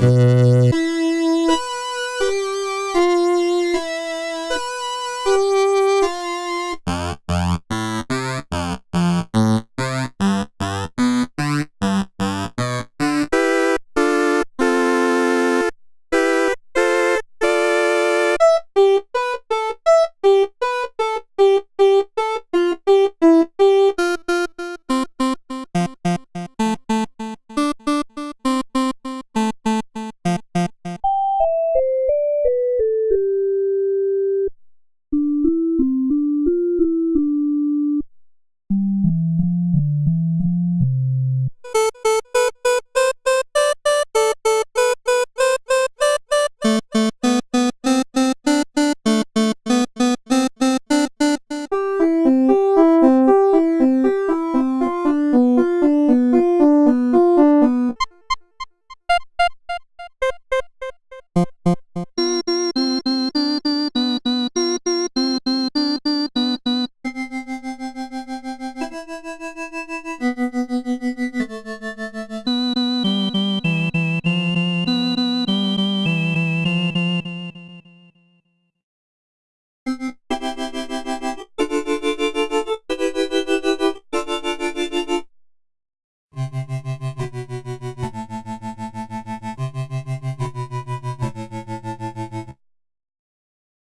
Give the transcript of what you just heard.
Mm-hmm.